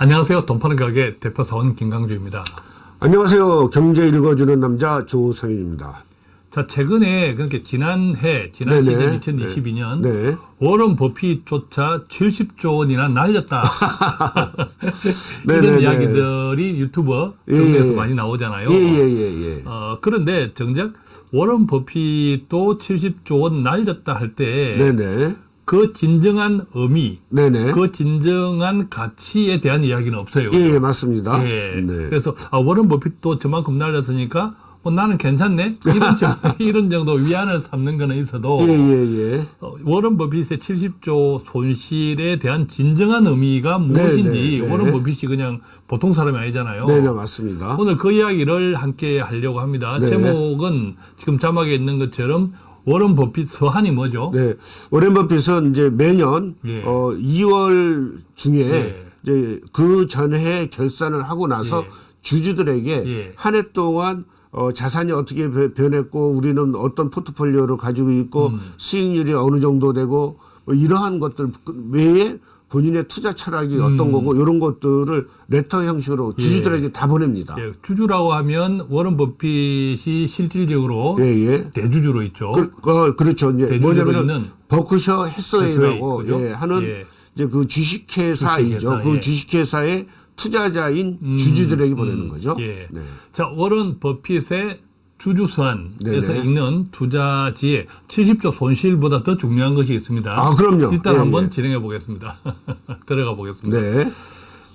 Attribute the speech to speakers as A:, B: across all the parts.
A: 안녕하세요. 돈 파는 가게 대표사원 김강주입니다.
B: 안녕하세요. 경제 읽어주는 남자 조성윤입니다.
A: 자, 최근에 그렇게 지난해, 지난
B: 네네.
A: 시즌 2022년
B: 네.
A: 워런 버핏조차 70조 원이나 날렸다. 이런. 이야기들이 유튜버
B: 예,
A: 등에서
B: 예.
A: 많이 나오잖아요.
B: 예, 예, 예, 예.
A: 어, 그런데 정작 워런 버핏도 70조 원 날렸다 할 때
B: 네 네.
A: 진정한 의미,
B: 네네.
A: 그 진정한 가치에 대한 이야기는 없어요.
B: 예, 예, 맞습니다.
A: 예.
B: 네.
A: 그래서 아, 워런 버핏도 저만큼 날렸으니까 뭐 나는 괜찮네 이런 정, 이런 정도 위안을 삼는 거는 있어도
B: 예, 예, 예.
A: 어, 워런 버핏의 70조 손실에 대한 진정한 의미가 무엇인지
B: 네, 네.
A: 워런 버핏이 그냥 보통 사람이 아니잖아요.
B: 네, 네, 맞습니다.
A: 오늘 그 이야기를 함께 하려고 합니다.
B: 네.
A: 제목은 지금 자막에 있는 것처럼 워런 버핏 서한이 뭐죠?
B: 네. 오렌 버핏은 이제 매년
A: 예.
B: 어 2월 중에
A: 예.
B: 이제 그 전해 결산을 하고 나서
A: 예.
B: 주주들에게
A: 예.
B: 한해 동안 어, 자산이 어떻게 변- 변했고 우리는 어떤 포트폴리오를 가지고 있고
A: 음.
B: 수익률이 어느 정도 되고 뭐 이러한 것들 외에 본인의 투자 철학이 어떤 거고 이런 것들을 레터 형식으로 주주들에게 다 보냅니다.
A: 음. 예, 주주라고 하면 워런 버핏이 실질적으로
B: 예, 예.
A: 대주주로 있죠.
B: 그, 어, 그렇죠. 이제
A: 있는
B: 버크셔 해서웨이라고? 예, 하는
A: 예.
B: 이제 그 주식회사이죠.
A: 주식회사,
B: 그
A: 예.
B: 주식회사의 투자자인
A: 음,
B: 주주들에게
A: 음,
B: 보내는 거죠.
A: 예.
B: 네.
A: 자, 워런 버핏의 주주수환에서
B: 네네.
A: 읽는 투자지의 70조 손실보다 더 중요한 것이 있습니다.
B: 아, 그럼요.
A: 일단
B: 예,
A: 한번
B: 예.
A: 진행해 보겠습니다. 들어가 보겠습니다.
B: 네.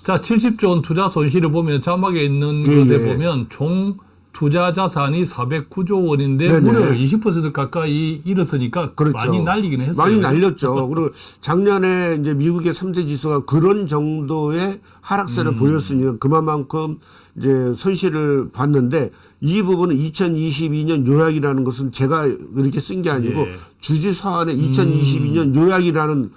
A: 자, 70조 원 투자 손실을 보면 자막에 있는
B: 예,
A: 것에
B: 예.
A: 보면 총 투자 자산이 409조 원인데
B: 네네.
A: 무려 20% 가까이 잃었으니까
B: 그렇죠.
A: 많이 날리기는 했어요.
B: 많이 날렸죠. 그리고 작년에 이제 미국의 3대 지수가 그런 정도의 하락세를
A: 음.
B: 보였으니까 그만큼 이제 손실을 봤는데 이 부분은 2022년 요약이라는 것은 제가 이렇게 쓴 게 아니고
A: 예. 음.
B: 주주 서한에 2022년 요약이라는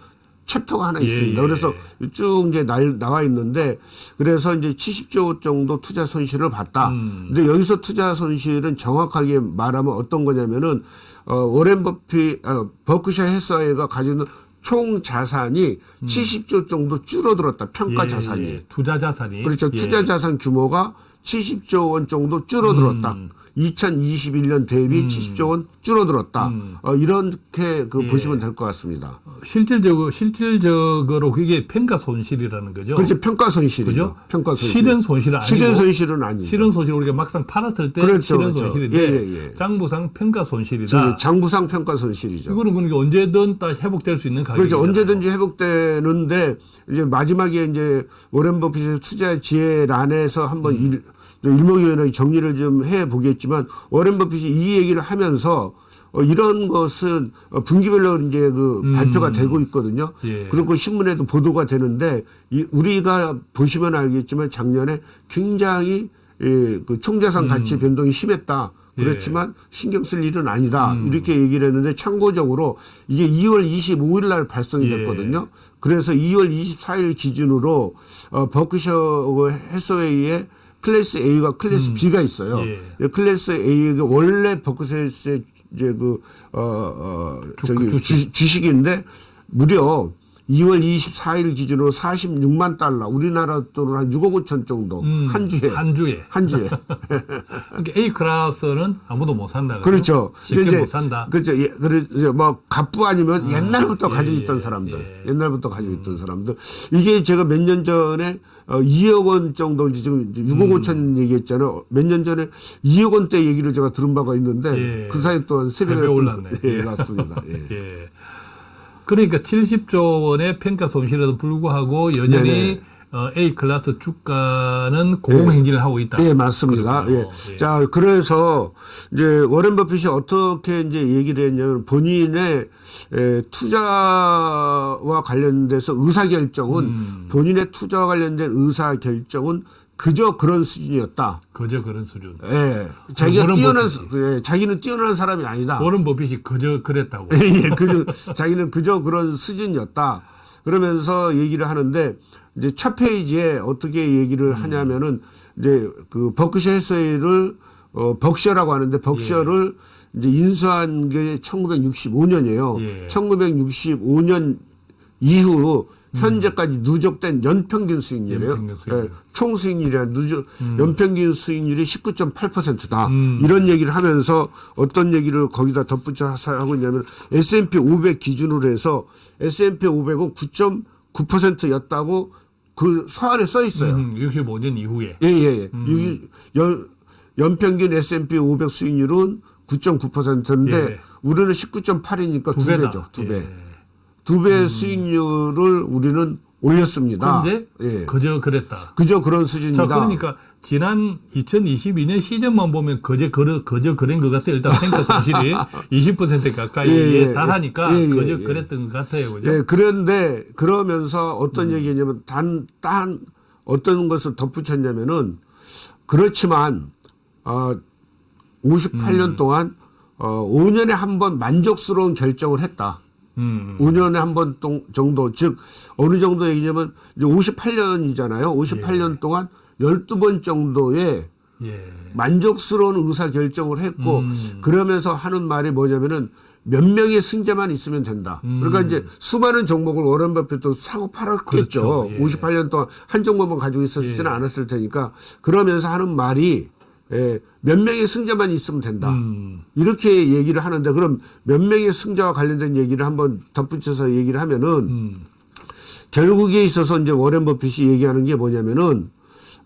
B: 챕터가 하나
A: 예,
B: 있습니다.
A: 예.
B: 그래서 쭉 이제 날, 나와 있는데 그래서 이제 70조 정도 투자 손실을 봤다.
A: 음.
B: 근데 여기서 투자 손실은 정확하게 말하면 어떤 거냐면은 어, 오렌 버핏, 어, 버크셔 해서웨이가 가지고 있는 총 자산이 70조 정도 줄어들었다. 평가
A: 예,
B: 자산이.
A: 예. 투자 자산이
B: 그렇죠.
A: 예.
B: 투자 자산 규모가 70조 원 정도 줄어들었다.
A: 음.
B: 2021년 대비 70조 원 줄어들었다.
A: 음.
B: 어, 이렇게 그
A: 예.
B: 보시면 될 것 같습니다.
A: 실질적으로 실질적으로 그게 평가 손실이라는 거죠.
B: 그렇죠. 평가 손실이죠.
A: 그죠?
B: 평가 손실.
A: 실현 손실은 아니고
B: 실현 손실은 아니죠.
A: 실현 손실 우리가 막상 팔았을 때
B: 그렇죠,
A: 실현
B: 그렇죠.
A: 손실인데
B: 예, 예, 예.
A: 장부상 평가 손실이다.
B: 저 장부상 평가 손실이죠.
A: 이거는 그러니까 언제든 다 회복될 수 있는 가격이죠.
B: 그렇죠. 언제든지 회복되는데 이제 마지막에 이제 오렌 버핏의 투자 지혜란에서 한번
A: 음.
B: 일, 일목요연하게 정리를 좀 해 보겠지만 오렌 버핏이 이 얘기를 하면서 어, 이런 것은 어, 분기별로 이제 그
A: 음.
B: 발표가 되고 있거든요.
A: 예.
B: 그리고 신문에도 보도가 되는데 이, 우리가 보시면 알겠지만 작년에 굉장히 예, 그 총자산 가치 변동이 심했다.
A: 음. 예. 음.
B: 그렇지만 신경 쓸 일은 아니다. 이렇게 얘기를 했는데 참고적으로 이게 2월 25일 날 발송이
A: 예.
B: 됐거든요. 그래서 2월 24일 기준으로 어, 버크셔 해서웨이의 클래스 A와 클래스 B가 있어요.
A: 예.
B: 이 클래스 A가 원래 버크셔의 이제 그, 어, 어, 저기
A: 주식.
B: 주, 식인데 무려 2월 24일 기준으로 46만 달러, 우리나라 돈으로 한 6억 5천 정도
A: 음,
B: 한 주에
A: 한 주에.
B: 한 주에.
A: 그러니까 A 클래스는 아무도 못 산다.
B: 그렇죠.
A: 쉽게
B: 이제
A: 못 산다.
B: 그렇죠. 예, 그렇죠. 뭐 갑부 아니면 옛날부터
A: 예,
B: 가지고
A: 예,
B: 있던 사람들,
A: 예.
B: 옛날부터 가지고 있던 사람들. 이게 제가 몇 년 전에 어, 2억 원 정도 지금 이제 6억
A: 음.
B: 5천 얘기했잖아요. 몇 년 전에 2억 원대 얘기를 제가 들은 바가 있는데
A: 예.
B: 그 사이 또한 세배가
A: 세배 올랐네.
B: 예,
A: 예.
B: 맞습니다. 예.
A: 예. 그러니까 70조 원의 평가 손실에도 불구하고 여전히
B: 네네.
A: 어, A 클래스 주가는 고공행진을 하고 있다.
B: 예, 맞습니다. 예.
A: 예.
B: 자, 그래서 이제 워렌 버핏이 어떻게 이제 얘기를 했냐면 본인의 에, 투자와 관련돼서 의사 결정은
A: 음.
B: 본인의 투자와 관련된 의사 결정은 그저 그런 수준이었다.
A: 그저 그런 수준.
B: 예. 자기가 뛰어난 예, 자기는 뛰어난 사람이 아니다.
A: 워런 버핏이 그저 그랬다고.
B: 예, 그저 자기는 그저 그런 수준이었다. 그러면서 얘기를 하는데 이제 첫 페이지에 어떻게 얘기를 하냐면은 이제 그 버크셔 해서웨이를 어 벅셔라고 하는데 벅셔를 이제 인수한 게 1965년이에요.
A: 예.
B: 1965년 이후 현재까지 누적된 연평균 수익률이에요.
A: 연평균 수익률.
B: 예, 총 수익률이 아니라 누적 연평균 수익률이 19.8%다.
A: 음.
B: 이런 얘기를 하면서 어떤 얘기를 거기다 덧붙여서 하고 있냐면 S&P 500 기준으로 해서 S&P 500은 9.9%였다고 그 서한에 써 있어요.
A: 음, 65년 이후에.
B: 예, 예, 예. 유- 연, 연평균 S&P 500 수익률은 9.9%인데
A: 예.
B: 우리는 19.8이니까 두,
A: 두.
B: 배죠. 두 배.
A: 예.
B: 두배 수익률을 우리는 올렸습니다.
A: 그런데
B: 예.
A: 그저 그랬다.
B: 그저 그런 수준이다.
A: 자, 그러니까 지난 2022년 시즌만 보면 그저 그러, 그저 그런 것 같아요. 일단 탱크 손실이 20% 가까이
B: 예, 예,
A: 달하니까
B: 예, 예,
A: 그저
B: 예.
A: 그랬던 것 같아요. 그죠?
B: 예, 그런데 그러면서
A: 음.
B: 어떤 얘기냐면 단, 단 어떤 것을 덧붙였냐면은 그렇지만 어 58년
A: 음.
B: 동안 어 5년에 한 번 만족스러운 결정을 했다.
A: 음.
B: 5년에 한 번 정도 즉 어느 정도 얘기냐면 이제 58년이잖아요. 58년 동안 12번 정도의
A: 예.
B: 만족스러운 의사 결정을 했고
A: 음.
B: 그러면서 하는 말이 뭐냐면은 몇 명의 승자만 있으면 된다.
A: 음.
B: 그러니까 이제 수많은 종목을 워런 버핏도 사고 팔았겠죠.
A: 그렇죠. 예.
B: 58년 동안 한 종목만 가지고 있었지는 않았을 테니까 그러면서 하는 말이 예, 몇 명의 승자만 있으면 된다.
A: 음.
B: 이렇게 얘기를 하는데 그럼 몇 명의 승자와 관련된 얘기를 한번 덧붙여서 얘기를 하면은
A: 음.
B: 결국에 있어서 이제 워렌 버핏이 얘기하는 게 뭐냐면은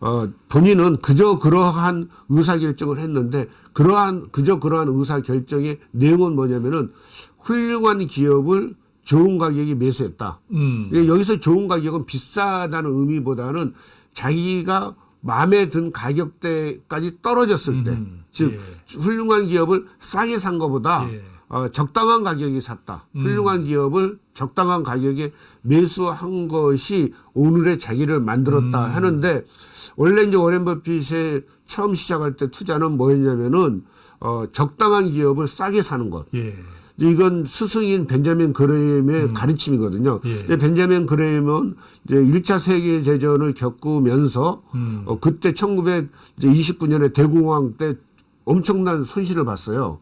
B: 어 본인은 그저 그러한 의사 결정을 했는데 그러한 그저 그러한 의사 결정의 내용은 뭐냐면은 훌륭한 기업을 좋은 가격에 매수했다.
A: 음.
B: 예, 여기서 좋은 가격은 비싸다는 의미보다는 자기가 마음에 든 가격대까지 떨어졌을 때,
A: 음,
B: 즉
A: 예.
B: 훌륭한 기업을 싸게 산 것보다
A: 예.
B: 어, 적당한 가격에 샀다. 훌륭한 기업을 적당한 가격에 매수한 것이 오늘의 자기를 만들었다
A: 음.
B: 하는데 원래 이제 워렌 버핏의 처음 시작할 때 투자는 뭐였냐면은 어, 적당한 기업을 싸게 사는 것.
A: 예.
B: 이건 스승인 벤자민 그레임의 가르침이거든요.
A: 예.
B: 근데 벤자민 그레임은 이제 1차 세계 대전을 겪으면서
A: 음.
B: 어, 그때 1929년에 대공황 때 엄청난 손실을 봤어요.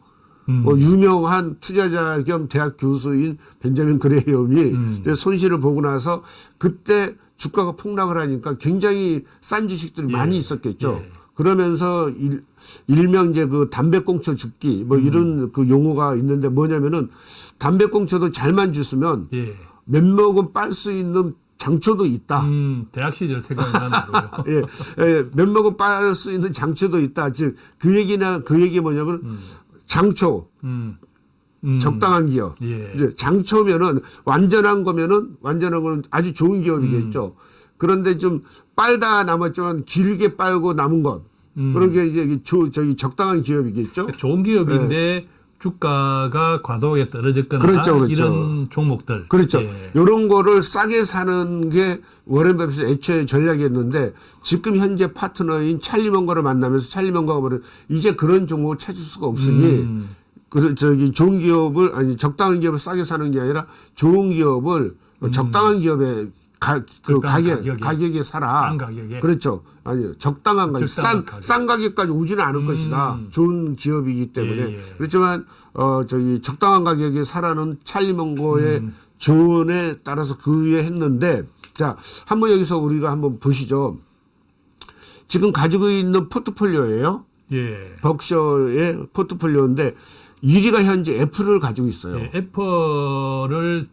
A: 음.
B: 뭐 유명한 투자자 겸 대학 교수인 벤자민 그레이엄이
A: 음.
B: 손실을 보고 나서 그때 주가가 폭락을 하니까 굉장히 싼 주식들이
A: 예.
B: 많이 있었겠죠.
A: 예.
B: 그러면서 일, 일명 이제 그 담배꽁초 죽기
A: 음.
B: 뭐 이런 그 용어가 있는데 뭐냐면은 담배꽁초도 잘만 주스면
A: 예.
B: 몇 모금 빨 수 있는 장초도 있다.
A: 음, 대학 시절 생각이 나네요.
B: 예, 예, 몇 모금 빨 수 있는 장초도 있다. 즉 그 얘기나 그 얘기 뭐냐면 장초
A: 음. 음.
B: 적당한 기업.
A: 예.
B: 이제 장초면은 완전한 거면은 완전한 거는 아주 좋은 기업이겠죠.
A: 음.
B: 그런데 좀 빨다 남았지만 길게 빨고 남은 것.
A: 음.
B: 그런 게 이제 저, 저기 적당한 기업이겠죠.
A: 좋은 기업인데 주가가 과도하게 떨어졌거나
B: 네. 그렇죠, 그렇죠.
A: 이런 종목들.
B: 그렇죠.
A: 예.
B: 이런 거를 싸게 사는 게 워렌 버핏의 애초에 전략이었는데 지금 현재 파트너인 찰리 먼거를 만나면서 찰리 먼거가 말은 이제 그런 종목을 찾을 수가 없으니
A: 음.
B: 그 저기 좋은 기업을 아니 적당한 기업을 싸게 사는 게 아니라 좋은 기업을 적당한 기업에 가, 그 가격
A: 가격에.
B: 가격에 사라.
A: 싼 가격에.
B: 그렇죠. 아니 적당한 가격, 싼,
A: 가격.
B: 싼 가격까지 오지는 않을
A: 음.
B: 것이다. 좋은 기업이기 때문에
A: 예, 예.
B: 그렇지만 어 저기 적당한 가격에 사라는 찰리 먼거의
A: 음.
B: 조언에 따라서 그 위에 했는데 자 한번 여기서 우리가 한번 보시죠. 지금 가지고 있는 포트폴리오예요.
A: 예.
B: 벅셔의 포트폴리오인데 1위가 현재 애플을 가지고 있어요.
A: 예, 애플을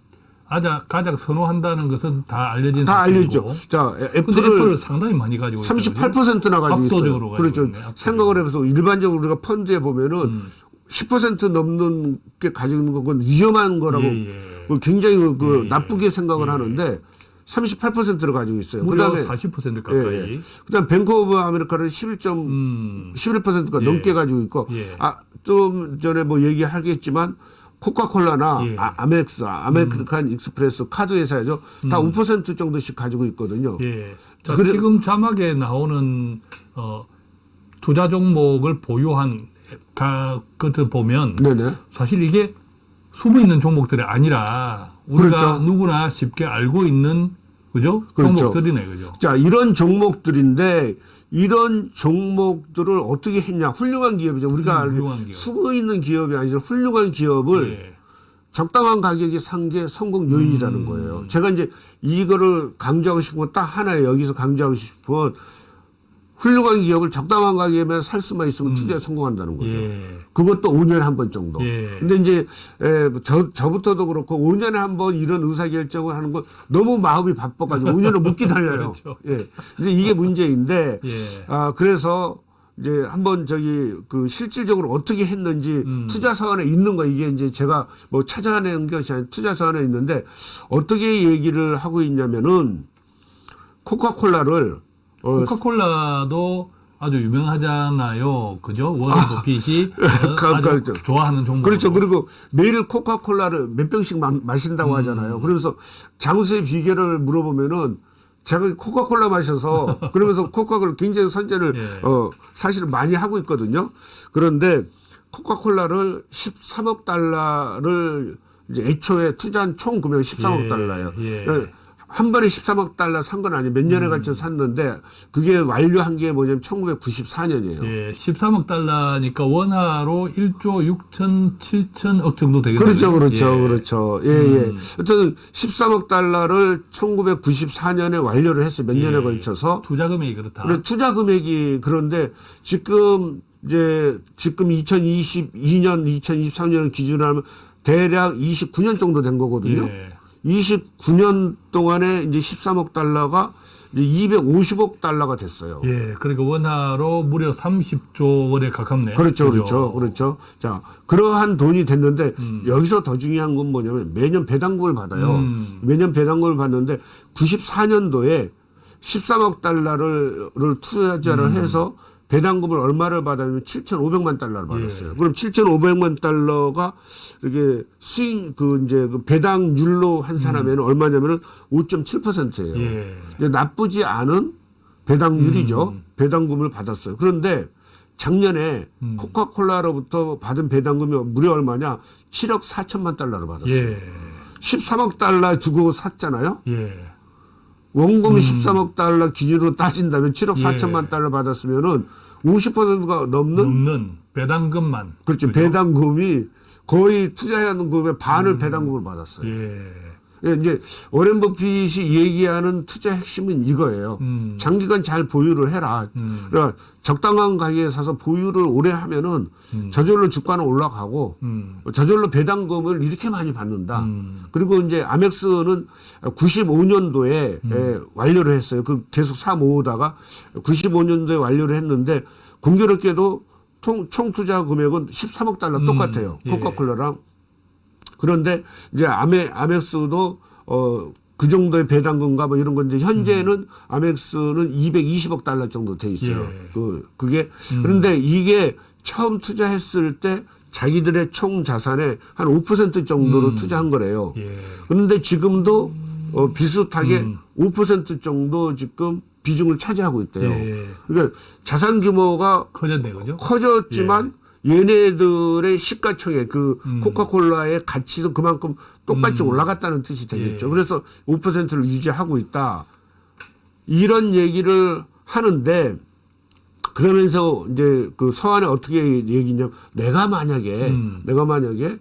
A: 가장, 가장 선호한다는 것은 다 알려진
B: 다
A: 사실이고.
B: 알려죠. 자, 애-
A: 애플을
B: 애플을
A: 상당히 많이 가지고 있어요.
B: 38%나 가지고 있어요. 그렇죠.
A: 있네.
B: 생각을 해서 일반적으로 우리가 펀드에 보면은
A: 음.
B: 10% 넘는 게 가지고 있는 건 위험한 거라고
A: 예, 예.
B: 그 굉장히 그
A: 예,
B: 나쁘게 생각을
A: 예.
B: 하는데 38%를 가지고 있어요. 그다음에
A: 40%
B: 예,
A: 가까이.
B: 예. 그다음 뱅크 오브 아메리카를 11점
A: 음.
B: 11%가
A: 예.
B: 넘게 가지고 있고
A: 예.
B: 아좀 전에 뭐 얘기하겠지만 코카콜라나
A: 예.
B: 아, 아멕스, 아메리칸 익스프레스 카드 회사죠. 다5% 정도씩 가지고 있거든요.
A: 예. 자,
B: 그래-
A: 지금 자막에 나오는 어, 투자 종목을 보유한 가, 것들 보면
B: 네네.
A: 사실 이게 숨어 있는 종목들이 아니라 우리가
B: 그렇죠.
A: 누구나 쉽게 알고 있는 그죠?
B: 그렇죠.
A: 종목들이네, 그죠?
B: 자, 이런 종목들인데 이런 종목들을 어떻게 했냐? 훌륭한 기업이죠. 우리가
A: 음,
B: 알고
A: 기업.
B: 숨어 있는 기업이 아니라 훌륭한 기업을
A: 예.
B: 적당한 가격이 산게 성공 요인이라는
A: 음.
B: 거예요. 제가 이제 이거를 강조하고 싶은 건 딱 하나예요. 여기서 강조하고 싶은 건 훌륭한 기업을 적당한 가격에만 살 수만 있으면 투자에 성공한다는 거죠.
A: 음. 예.
B: 그것도 5년에 한 번 정도.
A: 예.
B: 근데 이제 에, 저 저부터도 그렇고 5년에 한 번 이런 의사 결정을 하는 건 너무 마음이 바빠가지고 5년을 못 기다려요.
A: 그렇죠.
B: 예. 이제 이게 문제인데
A: 예.
B: 아 그래서 이제 한번 저기 그 실질적으로 어떻게 했는지
A: 음.
B: 투자 사안에 있는 거 이게 이제 제가 뭐 찾아내는 것이 아니라 투자 사안에 있는데 어떻게 얘기를 하고 있냐면은 코카콜라를 어,
A: 코카콜라도 아주 유명하잖아요. 그죠? 워런 버핏이 어,
B: 그-
A: 아주
B: 그렇죠.
A: 좋아하는 종목.
B: 그렇죠. 그리고 매일 코카콜라를 몇 병씩 마, 마신다고
A: 음.
B: 하잖아요. 그러면서 장수의 비결을 물어보면은 제가 코카콜라 마셔서 그러면서 코카콜라 굉장히 선전을
A: 예.
B: 어 사실은 많이 하고 있거든요. 그런데 코카콜라를 13억 달러를 이제 애초에 투자한 총 금액이 13억
A: 예,
B: 달러예요.
A: 예.
B: 한 번에 13억 달러 산 건 아니에요. 몇 년에 걸쳐 샀는데 그게 완료한 게 뭐냐면 1994년이에요.
A: 예, 13억 달러니까 원화로 1조 6천 7천억 정도 되겠네요.
B: 그렇죠, 그렇죠,
A: 예.
B: 그렇죠. 예, 예. 어쨌든 13억 달러를 1994년에 완료를 했어요. 몇 년에
A: 예.
B: 걸쳐서.
A: 투자 금액이 그렇다.
B: 그래 투자 금액이 그런데 지금 이제 지금 2022년, 2023년 기준으로 하면 대략 29년 정도 된 거거든요.
A: 예.
B: 29년 동안에 이제 13억 달러가 이제 250억 달러가 됐어요.
A: 예, 그러니까 원화로 무려 30조 원에 가깝네.
B: 그렇죠? 그렇죠, 그렇죠. 자, 그러한 돈이 됐는데
A: 음.
B: 여기서 더 중요한 건 뭐냐면 매년 배당금을 받아요.
A: 음.
B: 매년 배당금을 받는데 94년도에 13억 달러를 를 투자를
A: 음.
B: 해서 배당금을 얼마를 받았냐면 7,500만 달러를 받았어요.
A: 예.
B: 그럼 7,500만 달러가 이렇게 수익 그 이제 그 배당률로 환산하면 얼마냐면은 5.7%예요.
A: 음. 예.
B: 이제 나쁘지 않은 배당률이죠.
A: 음.
B: 배당금을 받았어요. 그런데 작년에
A: 음.
B: 코카콜라로부터 받은 배당금이 무려 얼마냐? 7억 4천만 달러를 받았어요.
A: 예.
B: 13억 달러 주고 샀잖아요.
A: 예.
B: 원금이 13억 달러 기준으로 따진다면 7억
A: 음. 예.
B: 4천만 달러 받았으면은 50%가 넘는
A: 넘는 배당금만.
B: 그렇죠. 배당금이 거의 투자하는 금액의 반을 배당금을 받았어요.
A: 예.
B: 예, 이제 오렌 버핏이 얘기하는 투자 핵심은 이거예요.
A: 음.
B: 장기간 잘 보유를 해라.
A: 음.
B: 그러니까 적당한 가격에 사서 보유를 오래 하면은 저절로 주가는 올라가고
A: 음.
B: 저절로 배당금을 이렇게 많이 받는다.
A: 음.
B: 그리고 이제 아멕스는 95년도에
A: 음.
B: 완료를 했어요. 그 계속 사 모으다가 95년도에 완료를 했는데 공교롭게도 통, 총 투자 금액은 13억 달러
A: 음.
B: 똑같아요.
A: 예.
B: 코카콜라랑. 그런데 이제 아메 아멕스도 어 그 정도의 배당금과 뭐 이런 건데 현재는 아멕스는 220억 달러 정도 돼 있어요.
A: 예.
B: 그 그게 그런데 이게 처음 투자했을 때 자기들의 총 자산의 한 5% 정도로
A: 음.
B: 투자한 거래요.
A: 예.
B: 그런데 지금도 어 비슷하게
A: 음.
B: 5% 정도 지금 비중을 차지하고 있대요.
A: 예.
B: 그러니까 자산 규모가
A: 커졌네, 그죠?
B: 커졌지만 얘네들의 시가총액 그
A: 음.
B: 코카콜라의 가치도 그만큼 똑같이
A: 음.
B: 올라갔다는 뜻이 되겠죠.
A: 예.
B: 그래서 5%를 유지하고 있다. 이런 얘기를 하는데 그러면서 이제 그 서한에 어떻게 얘기냐면 내가 만약에
A: 음.
B: 내가 만약에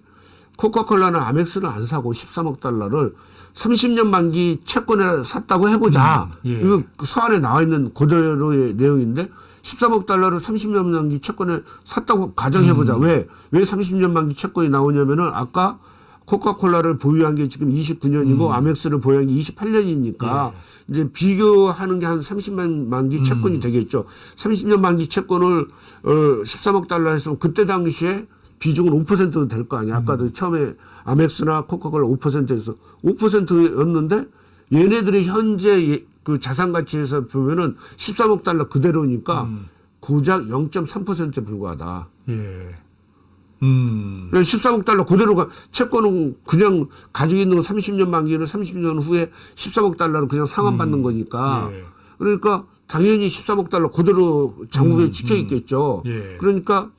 B: 코카콜라는 아멕스를 안 사고 13억 달러를 30년 만기 채권을 샀다고 해보자.
A: 음, 예.
B: 이거 그 서한에 나와 있는 그대로의 내용인데 13억 달러를 30년 만기 채권을 샀다고
A: 음.
B: 가정해보자. 왜? 왜 30년 만기 채권이 나오냐면은 아까 코카콜라를 보유한 게 지금 29년이고
A: 음.
B: 아멕스를 보유한 게 28년이니까
A: 예.
B: 이제 비교하는 게 한 30년 만기
A: 음.
B: 채권이 되겠죠. 30년 만기 채권을 어 13억 달러 했으면 그때 당시에 비중은 5%도 될 거 아니야. 아까도 처음에 아멕스나 코카콜라 5%에서 5%였는데 얘네들이 현재 예- 그 자산 가치에서 보면은 13억 달러 그대로니까
A: 음.
B: 고작 0.3%에 불과하다.
A: 예. 음.
B: 13억 달러 그대로가 채권은 그냥 가지고 있는 거 30년 만기는 30년 후에 13억 달러로 그냥 상환받는 거니까
A: 예.
B: 그러니까 당연히 13억 달러 그대로 장부에
A: 음,
B: 찍혀 있겠죠.
A: 예.
B: 그러니까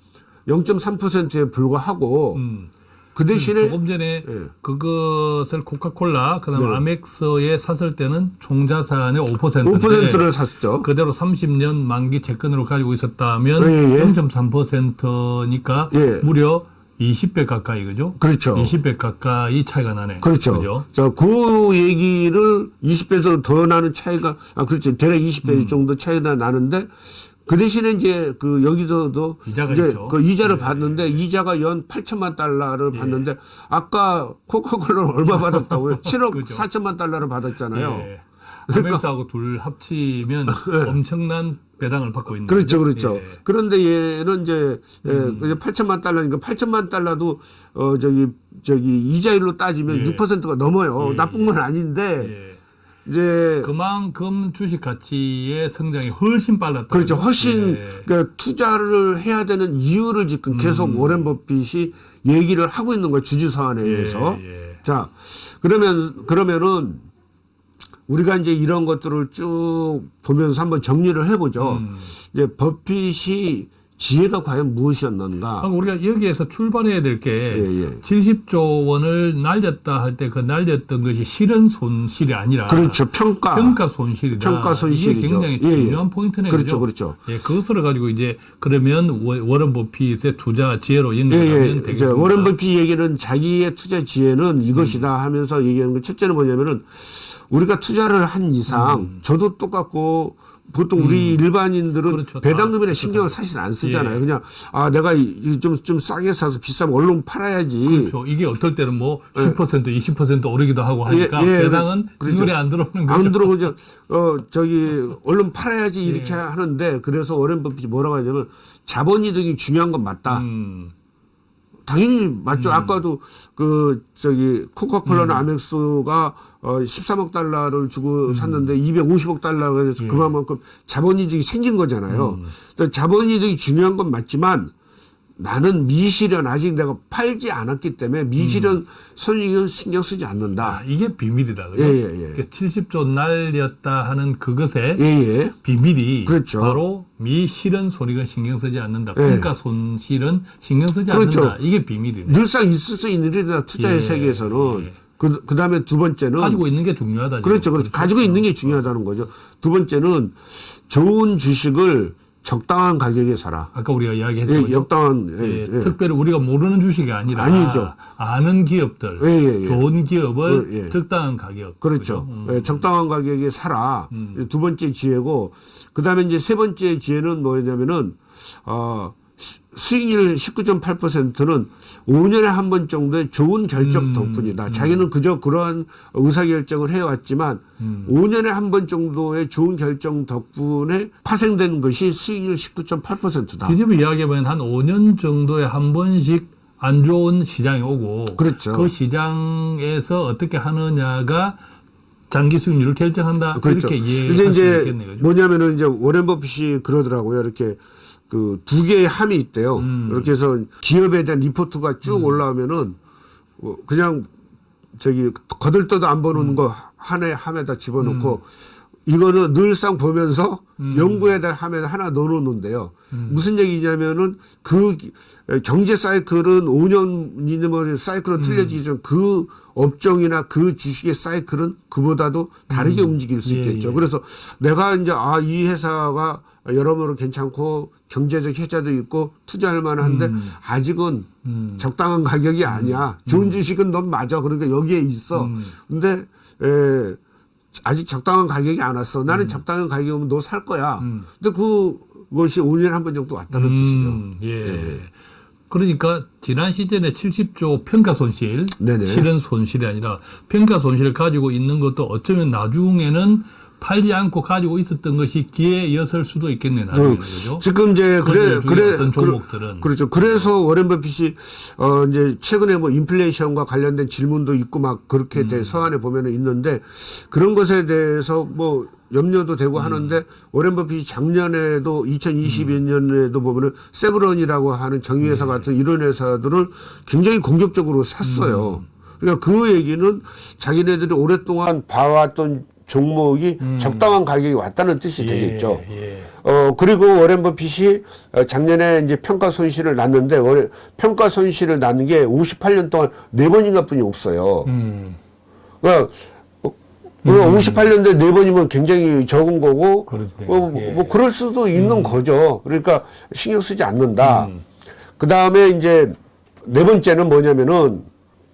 B: 0.3%에 불과하고
A: 음.
B: 그 대신에
A: 조금 전에
B: 예.
A: 그것을 코카콜라 그다음에
B: 네.
A: 아멕스에 샀을 때는 총 자산의 5%인데
B: 5%를 샀죠.
A: 그대로 30년 만기 채권으로 가지고 있었다면
B: 예, 예.
A: 0.3%니까
B: 예.
A: 무려 20배 가까이 그죠?
B: 그렇죠.
A: 20배 가까이 차이가 나네.
B: 그렇죠.
A: 그죠?
B: 자, 그 얘기를 20배에서 더 나는 차이가, 아, 그렇죠. 대략 20배
A: 음.
B: 정도 차이가 나는데, 그 대신에 이제 그 여기서도
A: 이자가
B: 이제
A: 있죠.
B: 그 이자를
A: 네.
B: 받는데 이자가 연 8천만 달러를 받는데 아까 코카콜라는 얼마 받았다고요? 7억
A: 그죠.
B: 4천만 달러를 받았잖아요.
A: 예. 아멕스하고 둘 합치면 엄청난 배당을 받고 있는
B: 그렇죠,
A: 거죠.
B: 그렇죠.
A: 예. 음.
B: 그런데 얘는 이제 예, 이제 8천만 달러니까 8천만 달러도 어 저기 저기 이자율로 따지면
A: 예.
B: 6%가 넘어요.
A: 예,
B: 나쁜 건 아닌데
A: 예.
B: 이제
A: 그만큼 주식 가치의 성장이 훨씬 빨랐다.
B: 그렇죠. 훨씬
A: 예.
B: 그러니까 투자를 해야 되는 이유를 지금 계속
A: 음.
B: 워렌 버핏이 얘기를 하고 있는 거예요. 주주 사안회에서.
A: 예, 예.
B: 자, 그러면 그러면은 우리가 이제 이런 것들을 쭉 보면서 한번 정리를 해보죠.
A: 음.
B: 이제 버핏이 지혜가 과연 무엇이었는가?
A: 우리가 여기에서 출발해야 될게
B: 예, 예.
A: 70조 원을 날렸다 할 때 그 날렸던 것이 실은 손실이 아니라
B: 그렇죠. 평가.
A: 평가 손실이다.
B: 평가 손실이죠.
A: 이게 굉장히
B: 예, 예.
A: 중요한 포인트네요.
B: 그렇죠? 그렇죠.
A: 예, 그것을 가지고 이제 그러면 워- 워런 버핏의 투자 지혜로
B: 예,
A: 연결하면
B: 예. 이제
A: 되겠습니다.
B: 워렌 버핏 얘기는 자기의 투자 지혜는 이것이다 하면서 얘기하는 거 첫째는 뭐냐면은 우리가 투자를 한 이상 저도 똑같고 보통 우리 일반인들은
A: 음. 그렇죠.
B: 배당금이나
A: 다
B: 신경을 사실 안 쓰잖아요.
A: 예.
B: 그냥 아 내가 좀좀 싸게 사서 비싸면 얼른 팔아야지.
A: 그렇죠. 이게 어떨 때는 뭐 10%, 20% 오르기도 하고 하니까
B: 예, 예,
A: 배당은
B: 그렇죠.
A: 눈에 안 들어오는 거죠.
B: 안 들어오고 이제 어 저기 얼른 팔아야지 이렇게
A: 예.
B: 하는데 그래서 워렌 버핏이 뭐라고 하냐면 자본이득이 중요한 건 맞다.
A: 음,
B: 당연히 맞죠. 아까도 그 저기 코카콜라나 아멕스가 어 13억 달러를 주고 샀는데 250억 달러가 돼서
A: 예.
B: 그만큼 자본이득이 생긴 거잖아요. 그러니까 자본이득이 중요한 건 맞지만 나는 미실현 아직 내가 팔지 않았기 때문에 미실현 손익은 신경 쓰지
A: 아,
B: 않는다.
A: 이게 비밀이다. 그죠?
B: 예, 예, 예.
A: 그러니까 70조 날렸다 하는 그것에
B: 예, 예.
A: 비밀이
B: 그렇죠.
A: 바로 미실현 손익은 신경 쓰지 않는다.
B: 예.
A: 평가 손실은 신경 쓰지
B: 그렇죠.
A: 않는다. 이게 비밀이네.
B: 늘상 있을 수 있는 일이다. 투자의
A: 예,
B: 세계에서는.
A: 예.
B: 그, 그 다음에 두 번째는.
A: 가지고 있는 게 중요하다. 지금.
B: 그렇죠. 그렇죠. 가지고 있는 게 중요하다는 거죠. 두 번째는 좋은 주식을 적당한 가격에 사라.
A: 아까 우리가 이야기했죠.
B: 예? 역당한, 예,
A: 예,
B: 예.
A: 특별히 우리가 모르는 주식이 아니라
B: 아니죠.
A: 아는 기업들,
B: 예, 예, 예.
A: 좋은 기업을
B: 예, 예.
A: 적당한 가격.
B: 그렇죠.
A: 그죠? 음.
B: 예, 적당한 가격에 사라. 두 번째 지혜고, 그 다음에 이제 세 번째 지혜는 뭐냐면은, 어, 수- 수익률 19.8%는 5년에 한 번 정도의 좋은 결정
A: 음,
B: 덕분이다. 자기는 그저 그러한 의사결정을 해왔지만,
A: 음.
B: 5년에 한 번 정도의 좋은 결정 덕분에 파생된 것이 수익률 19.8%다.
A: 뒤집어 이야기하면 한 5년 정도에 한 번씩 안 좋은 시장이 오고
B: 그렇죠.
A: 그 시장에서 어떻게 하느냐가 장기 수익률을 결정한다.
B: 그렇죠.
A: 이렇게 이해할
B: 이제
A: 수
B: 이제
A: 있겠네요. 그죠?
B: 뭐냐면은 이제 워렌 버핏이 그러더라고요. 이렇게 그 두 개의 함이 있대요.
A: 음.
B: 이렇게 해서 기업에 대한 리포트가 쭉 올라오면은 어, 그냥 저기 거들떠도 안 보는
A: 음.
B: 거 하나의 함에다 집어넣고 이거는 늘상 보면서
A: 음.
B: 연구에 대한 함에 하나 넣어놓는데요. 무슨 얘기냐면은 그 기- 경제 사이클은 5년이나 뭐 사이클은 틀려지지만 그 업종이나 그 주식의 사이클은 그보다도 다르게 움직일 수
A: 예,
B: 있겠죠.
A: 예.
B: 그래서 내가 이제 아 이 회사가 여러모로 괜찮고 경제적 혜자도 있고 투자할 만한데 아직은
A: 음.
B: 적당한 가격이 아니야. 좋은 주식은 넌 맞아. 그러니까 여기에 있어. 근데 에, 아직 적당한 가격이 안 왔어. 나는 적당한 가격이면 너 살 거야. 근데 그것이 5년에 한 번 정도 왔다는 뜻이죠.
A: 음, 예. 그러니까 지난 시즌에 70조 평가 손실,
B: 네네.
A: 실은 손실이 아니라 평가 손실을 가지고 있는 것도 어쩌면 나중에는 팔지 않고 가지고 있었던 것이 기회였을 수도 있겠네 나중에는 그죠?
B: 지금 이제 그래
A: 그
B: 그래
A: 어떤 종목들은.
B: 그 렇죠. 그래서 워렌 버핏이 어 이제 최근에 뭐 인플레이션과 관련된 질문도 있고 막 그렇게
A: 음.
B: 돼 서한에 보면은 있는데 그런 것에 대해서 뭐 염려도 되고
A: 음.
B: 하는데 워렌 버핏이 작년에도 2022년에도 보면은 세브론이라고 하는 정유회사
A: 네.
B: 같은 이런 회사들을 굉장히 공격적으로 샀어요.
A: 음.
B: 그러니까 그 얘기는 자기네들이 오랫동안 봐왔던 종목이 적당한 가격이 왔다는 뜻이
A: 음. 예,
B: 되겠죠.
A: 예.
B: 어, 그리고 워렌 버핏이 어, 작년에 이제 평가 손실을 났는데, 워렌, 평가 손실을 낳는 게 58년 동안 네 번인가 뿐이 없어요.
A: 음,
B: 그러니까, 어, 58년대 네 번이면 굉장히 적은 거고. 어,
A: 예.
B: 뭐, 그럴 수도 있는 거죠. 그러니까 신경 쓰지 않는다.
A: 음.
B: 그 다음에 이제, 네 번째는 뭐냐면은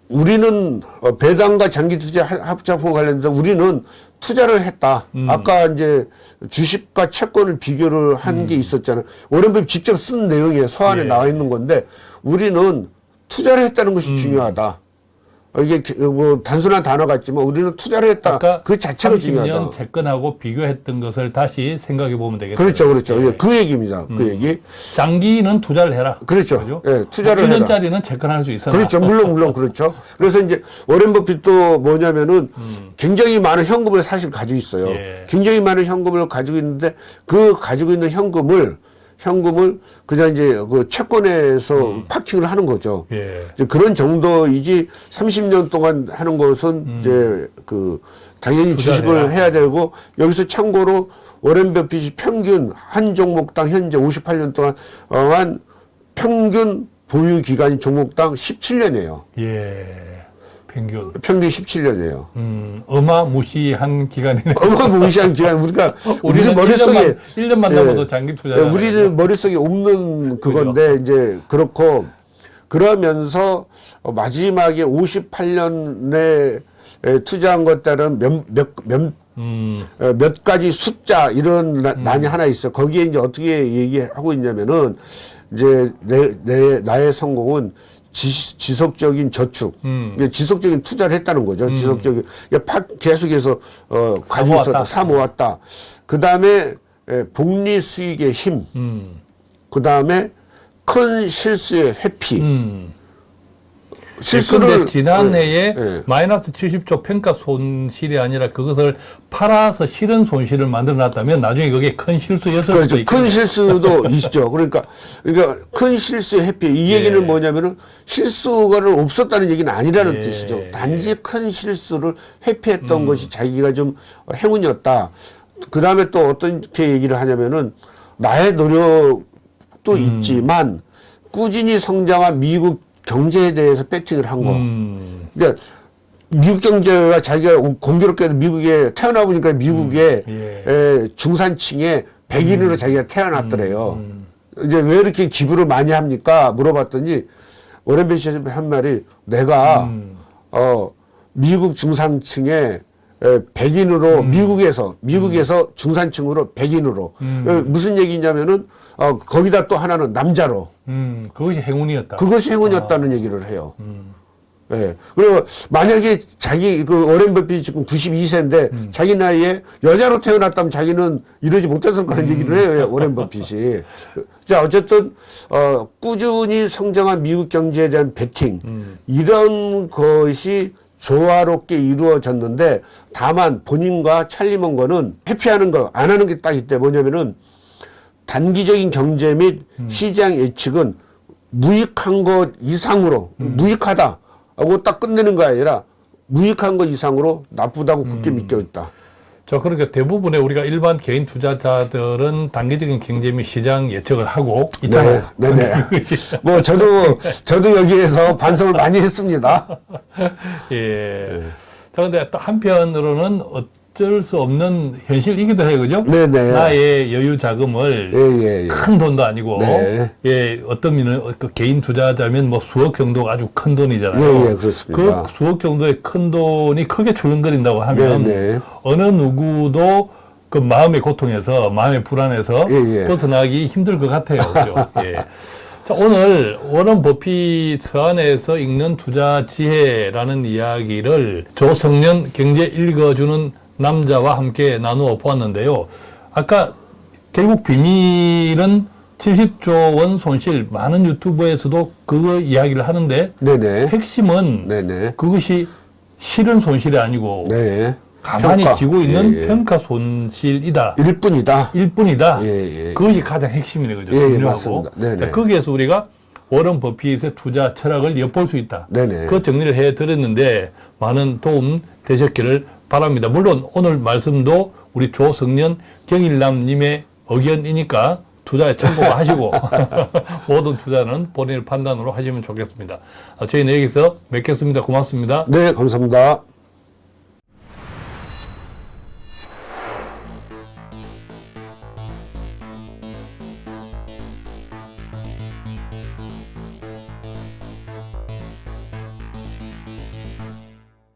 B: 우리는 어, 배당과 장기 투자 하- 합작품 관련해서 우리는 투자를 했다. 아까 이제 주식과 채권을 비교를 한게 있었잖아요. 버핏 직접 쓴 내용에 서한에
A: 예.
B: 나와 있는 건데 우리는 투자를 했다는 것이 중요하다. 어, 이게 기- 뭐 단순한 단어 같지만 우리는 투자를 했다. 그 자체가
A: 30년
B: 중요하다.
A: 채권하고 비교했던 것을 다시 생각해 보면 되겠어요.
B: 그렇죠, 그렇죠.
A: 예.
B: 예, 그 얘기입니다. 그 얘기.
A: 장기는 투자를 해라.
B: 그렇죠.
A: 그죠?
B: 예, 투자를 해라.
A: 1년짜리는 채권할 수 있어라.
B: 그렇죠. 물론, 물론 그렇죠. 그래서 이제 워렌 버핏도 뭐냐면은 굉장히 많은 현금을 사실 가지고 있어요.
A: 예.
B: 굉장히 많은 현금을 가지고 있는데 그 가지고 있는 현금을 현금을 그냥 이제 그 채권에서 파킹을 하는 거죠.
A: 예.
B: 이제 그런 정도이지 30년 동안 하는 것은 이제 그 당연히 주식을. 해야 되고 여기서 참고로 워렌 버핏이 평균 한 종목당 현재 58년 동안 어한 평균 보유 기간이 종목당 17년이에요.
A: 예. 평균.
B: 평균 17년이에요.
A: 음, 어마무시한 기간이네.
B: 어마무시한 기간 우리가 우리
A: 우리는
B: 머릿속에
A: 1년만, 1년만
B: 예.
A: 장기 투자.
B: 예, 우리는 머릿속에 없는 그건데 이제 그렇고 그러면서 어, 마지막에 58년에 투자한 것 따른 몇 몇 몇
A: 음,
B: 어, 몇 가지 숫자 이런 나- 난이 하나 있어. 거기에 이제 어떻게 얘기하고 있냐면은 이제 내, 내 나의 성공은 지, 속적인 저축,
A: 음.
B: 지속적인 투자를 했다는 거죠. 지속적인 그러니까 파- 계속해서 어 가지고
A: 모았다.
B: 있었다, 사 모았다. 그 다음에 복리 수익의 힘,
A: 음,
B: 그 다음에 큰 실수의 회피.
A: 음.
B: 실수를
A: 지난해에
B: 예, 예.
A: 마이너스 70조 평가 손실이 아니라 그것을 팔아서 실은 손실을 만들어 놨다면 나중에 그게 큰 실수였을 수도
B: 그렇죠.
A: 있겠네요.
B: 큰 실수도 있죠. 그러니까, 그러니까 큰 실수의 회피. 이
A: 예.
B: 얘기는 뭐냐면은 실수가 없었다는 얘기는 아니라는
A: 예.
B: 뜻이죠. 단지 큰 실수를 회피했던 것이 자기가 좀 행운이었다. 그 다음에 또 어떻게 얘기를 하냐면은 나의 노력도 있지만 꾸준히 성장한 미국 경제에 대해서 배팅을 한 거.
A: 음,
B: 그러니까 미국 경제가 자기가 공교롭게도 미국에 태어나 보니까 미국의
A: 예.
B: 에, 중산층의 백인으로 자기가 태어났더래요. 이제 왜 이렇게 기부를 많이 합니까? 물어봤더니 오렌 버핏이 한 말이 내가 어 미국 중산층의 에, 백인으로 미국에서 미국에서 중산층으로 백인으로. 어, 무슨 얘기냐면은 어 거기다 또 하나는 남자로
A: 음, 그것이 행운이었다.
B: 그것이 행운이었다는 얘기를 해요. 예. 그리고 만약에 자기 그 오렌 버핏이 지금 92세인데 자기 나이에 여자로 태어났다면 자기는 이러지 못했을 거라는 얘기를 해요. 오렌 버핏이. 자, 어쨌든 어 꾸준히 성장한 미국 경제에 대한 베팅 이런 것이 조화롭게 이루어졌는데 다만 본인과 찰리 먼거는 회피하는 거 안 하는 게 딱 있대. 뭐냐면은 단기적인 경제 및 시장 예측은 무익한 것 이상으로 무익하다 하고 딱 끝내는 거 아니라 무익한 것 이상으로 나쁘다고 굳게 믿겨 있다.
A: 저 그러니까 대부분의 우리가 일반 개인 투자자들은 단기적인 경제 및 시장 예측을 하고 있잖아요.
B: 네, 네. 뭐 저도 저도 여기에서 반성을 많이 했습니다.
A: 예. 자, 근데 또 한편으로는 어쩔 수 없는 현실이기도 해요, 그죠?
B: 네, 네.
A: 나의 여유 자금을
B: 예, 예, 예.
A: 큰 돈도 아니고,
B: 네.
A: 예, 어떤 미는 그 개인 투자자면 뭐 수억 정도가 아주 큰 돈이잖아요.
B: 예, 예, 그렇습니다.
A: 그 수억 정도의 큰 돈이 크게 출렁거린다고 하면
B: 네, 네.
A: 어느 누구도 그 마음의 고통에서 마음의 불안에서
B: 예, 예.
A: 벗어나기 힘들 것 같아요. 그죠? 예. 자, 오늘 워런 버핏 서안에서 읽는 투자 지혜라는 이야기를 조성년 경제 읽어주는 남자와 함께 나누어 보았는데요. 아까 결국 비밀은 70조 원 손실 많은 유튜브에서도 그거 이야기를 하는데
B: 네네.
A: 핵심은
B: 네네.
A: 그것이 실은 손실이 아니고
B: 네.
A: 가만히
B: 평가.
A: 지고 있는
B: 예, 예.
A: 평가 손실이다.
B: 일뿐이다.
A: 일 뿐이다.
B: 예, 예.
A: 그것이 가장 핵심이네, 그죠?
B: 예, 예,
A: 중요하고.
B: 맞습니다. 네네.
A: 자, 거기에서 우리가 워런 버핏의 투자 철학을 엿볼 수 있다.
B: 네네.
A: 그 정리를 해 드렸는데 많은 도움 되셨기를 바랍니다. 물론 오늘 말씀도 우리 조성년 경일남님의 의견이니까 투자에 참고하시고 모든 투자는 본인의 판단으로 하시면 좋겠습니다. 어, 저희는 여기서 뵙겠습니다. 고맙습니다.
B: 네, 감사합니다.